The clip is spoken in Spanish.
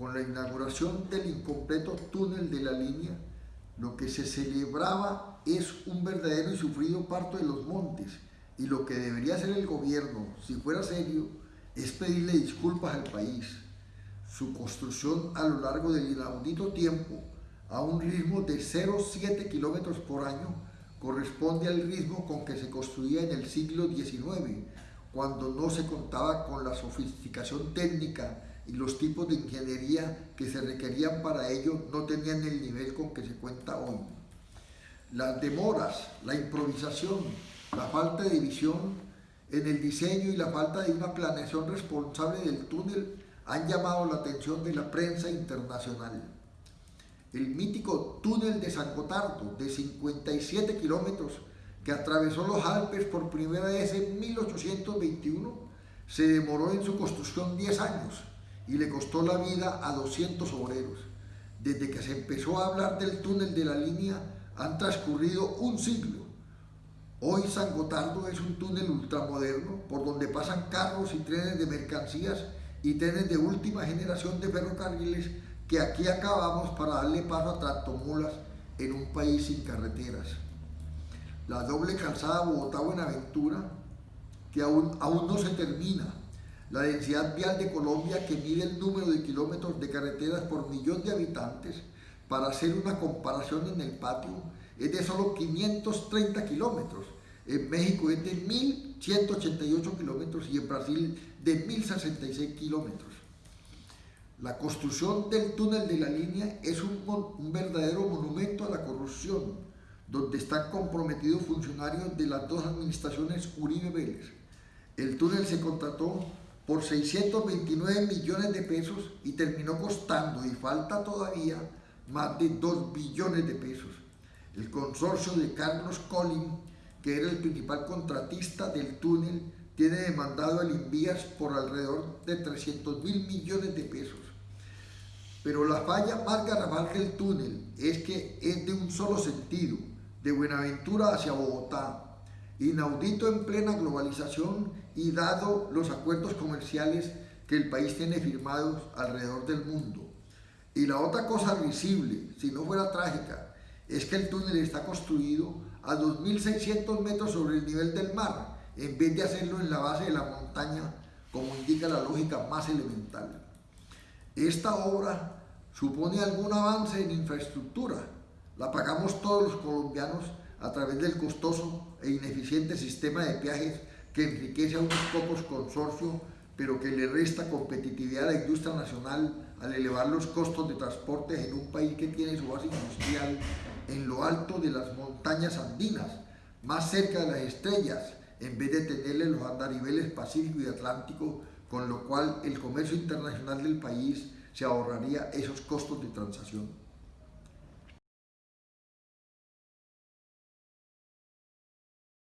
con la inauguración del incompleto túnel de la línea, lo que se celebraba es un verdadero y sufrido parto de los montes y lo que debería hacer el gobierno, si fuera serio, es pedirle disculpas al país. Su construcción a lo largo del inaudito tiempo, a un ritmo de 0,7 kilómetros por año, corresponde al ritmo con que se construía en el siglo XIX, cuando no se contaba con la sofisticación técnica los tipos de ingeniería que se requerían para ello no tenían el nivel con que se cuenta hoy. Las demoras, la improvisación, la falta de visión en el diseño y la falta de una planeación responsable del túnel han llamado la atención de la prensa internacional. El mítico túnel de San Gotardo, de 57 kilómetros, que atravesó los Alpes por primera vez en 1821, se demoró en su construcción 10 años y le costó la vida a 200 obreros. Desde que se empezó a hablar del túnel de la línea han transcurrido un siglo. Hoy San Gotardo es un túnel ultramoderno por donde pasan carros y trenes de mercancías y trenes de última generación de ferrocarriles que aquí acabamos para darle paso a tractomulas en un país sin carreteras. La doble calzada Bogotá-Buenaventura, que aún, aún no se termina, la densidad vial de Colombia que mide el número de kilómetros de carreteras por millón de habitantes, para hacer una comparación en el patio, es de solo 530 kilómetros. En México es de 1.188 kilómetros y en Brasil de 1.066 kilómetros. La construcción del túnel de la línea es un, un verdadero monumento a la corrupción, donde están comprometidos funcionarios de las dos administraciones Uribe Vélez. El túnel se contrató por 629 millones de pesos y terminó costando, y falta todavía, más de 2 billones de pesos. El consorcio de Carlos Collin, que era el principal contratista del túnel, tiene demandado al Invías por alrededor de 300 mil millones de pesos. Pero la falla más garrafal del túnel es que es de un solo sentido, de Buenaventura hacia Bogotá, inaudito en plena globalización y dado los acuerdos comerciales que el país tiene firmados alrededor del mundo. Y la otra cosa visible, si no fuera trágica, es que el túnel está construido a 2.600 metros sobre el nivel del mar, en vez de hacerlo en la base de la montaña, como indica la lógica más elemental. Esta obra supone algún avance en infraestructura, la pagamos todos los colombianos a través del costoso e ineficiente sistema de peajes que enriquece a unos pocos consorcios, pero que le resta competitividad a la industria nacional al elevar los costos de transporte en un país que tiene su base industrial en lo alto de las montañas andinas, más cerca de las estrellas, en vez de tenerle los andariveles Pacífico y Atlántico, con lo cual el comercio internacional del país se ahorraría esos costos de transacción.